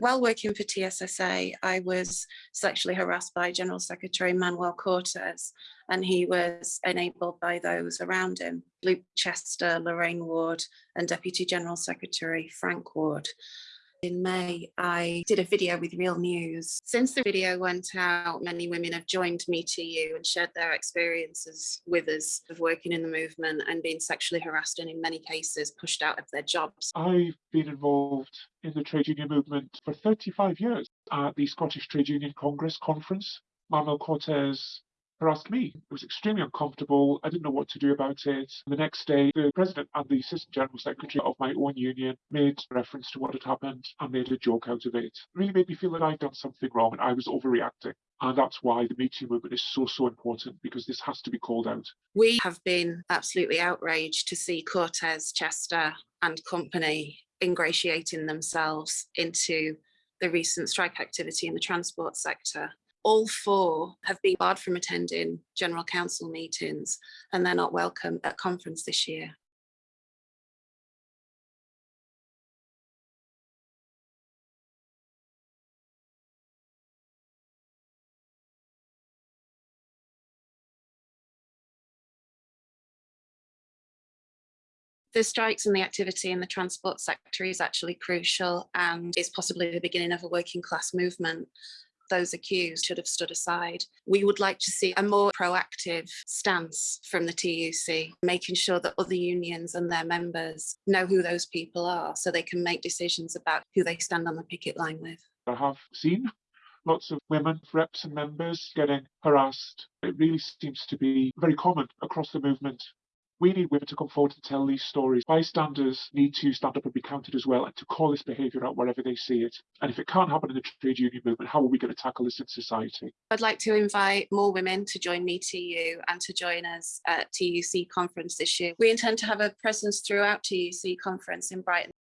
While working for TSSA, I was sexually harassed by General Secretary Manuel Cortes, and he was enabled by those around him, Luke Chester, Lorraine Ward, and Deputy General Secretary Frank Ward. In May, I did a video with Real News. Since the video went out, many women have joined Me TU and shared their experiences with us of working in the movement and being sexually harassed and in many cases pushed out of their jobs. I've been involved in the trade union movement for 35 years at the Scottish Trade Union Congress conference. Manuel Cortes harassed me. It was extremely uncomfortable. I didn't know what to do about it. The next day, the president and the assistant general secretary of my own union made reference to what had happened and made a joke out of it. it really made me feel that I'd done something wrong and I was overreacting. And that's why the Me Too movement is so, so important because this has to be called out. We have been absolutely outraged to see Cortes, Chester and company ingratiating themselves into the recent strike activity in the transport sector all four have been barred from attending General Council meetings and they're not welcome at conference this year. the strikes and the activity in the transport sector is actually crucial and is possibly the beginning of a working class movement those accused should have stood aside. We would like to see a more proactive stance from the TUC, making sure that other unions and their members know who those people are so they can make decisions about who they stand on the picket line with. I have seen lots of women reps and members getting harassed. It really seems to be very common across the movement we need women to come forward to tell these stories. Bystanders need to stand up and be counted as well and to call this behaviour out wherever they see it. And if it can't happen in the trade union movement, how are we going to tackle this in society? I'd like to invite more women to join Me TU and to join us at TUC conference this year. We intend to have a presence throughout TUC conference in Brighton